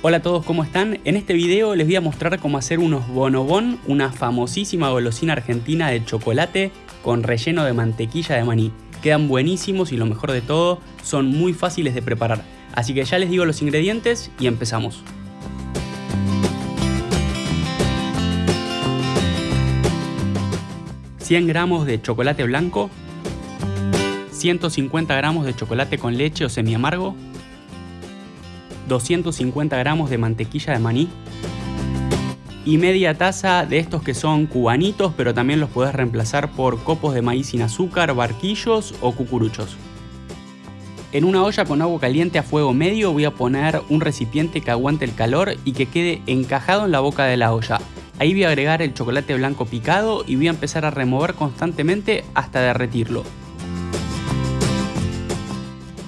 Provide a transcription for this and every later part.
Hola a todos, ¿cómo están? En este video les voy a mostrar cómo hacer unos bonobón, una famosísima golosina argentina de chocolate con relleno de mantequilla de maní. Quedan buenísimos y lo mejor de todo, son muy fáciles de preparar. Así que ya les digo los ingredientes y empezamos. 100 gramos de chocolate blanco, 150 gramos de chocolate con leche o semi amargo, 250 gramos de mantequilla de maní y media taza de estos que son cubanitos, pero también los puedes reemplazar por copos de maíz sin azúcar, barquillos o cucuruchos. En una olla con agua caliente a fuego medio voy a poner un recipiente que aguante el calor y que quede encajado en la boca de la olla. Ahí voy a agregar el chocolate blanco picado y voy a empezar a remover constantemente hasta derretirlo.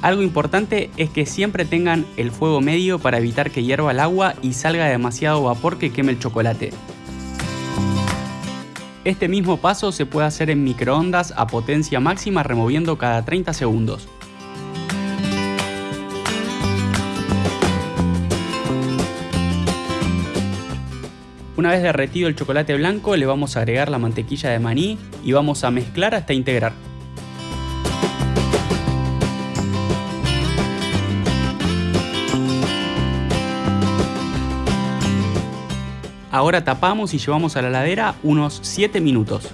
Algo importante es que siempre tengan el fuego medio para evitar que hierva el agua y salga demasiado vapor que queme el chocolate. Este mismo paso se puede hacer en microondas a potencia máxima removiendo cada 30 segundos. Una vez derretido el chocolate blanco le vamos a agregar la mantequilla de maní y vamos a mezclar hasta integrar. Ahora tapamos y llevamos a la heladera unos 7 minutos.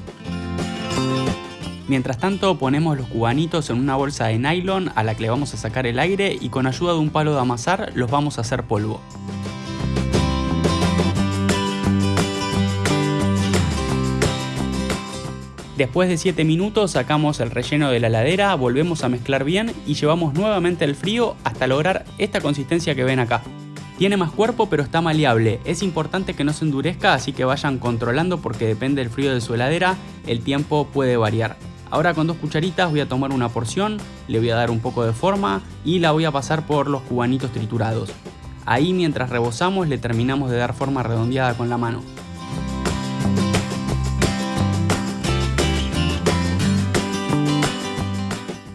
Mientras tanto ponemos los cubanitos en una bolsa de nylon a la que le vamos a sacar el aire y con ayuda de un palo de amasar los vamos a hacer polvo. Después de 7 minutos sacamos el relleno de la heladera, volvemos a mezclar bien y llevamos nuevamente el frío hasta lograr esta consistencia que ven acá. Tiene más cuerpo pero está maleable, es importante que no se endurezca así que vayan controlando porque depende del frío de su heladera, el tiempo puede variar. Ahora con dos cucharitas voy a tomar una porción, le voy a dar un poco de forma y la voy a pasar por los cubanitos triturados. Ahí mientras rebozamos le terminamos de dar forma redondeada con la mano.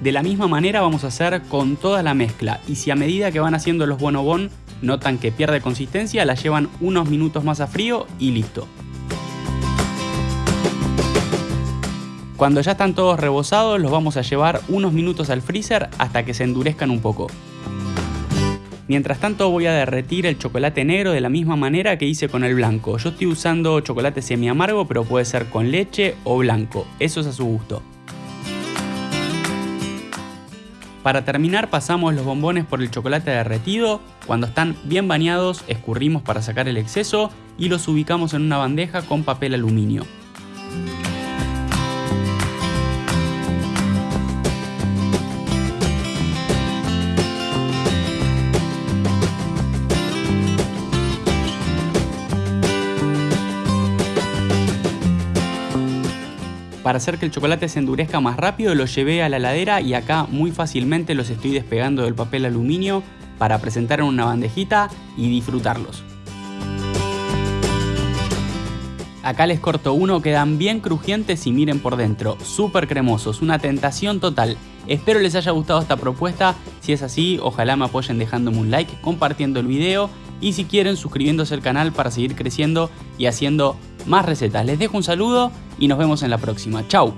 De la misma manera vamos a hacer con toda la mezcla y si a medida que van haciendo los bonobón notan que pierde consistencia, la llevan unos minutos más a frío y listo. Cuando ya están todos rebozados los vamos a llevar unos minutos al freezer hasta que se endurezcan un poco. Mientras tanto voy a derretir el chocolate negro de la misma manera que hice con el blanco. Yo estoy usando chocolate semi amargo pero puede ser con leche o blanco, eso es a su gusto. Para terminar pasamos los bombones por el chocolate derretido, cuando están bien bañados escurrimos para sacar el exceso y los ubicamos en una bandeja con papel aluminio. Para hacer que el chocolate se endurezca más rápido los llevé a la heladera y acá muy fácilmente los estoy despegando del papel aluminio para presentar en una bandejita y disfrutarlos. Acá les corto uno, quedan bien crujientes y miren por dentro, súper cremosos, una tentación total. Espero les haya gustado esta propuesta, si es así ojalá me apoyen dejándome un like, compartiendo el video y si quieren suscribiéndose al canal para seguir creciendo y haciendo más recetas. Les dejo un saludo y nos vemos en la próxima. Chau.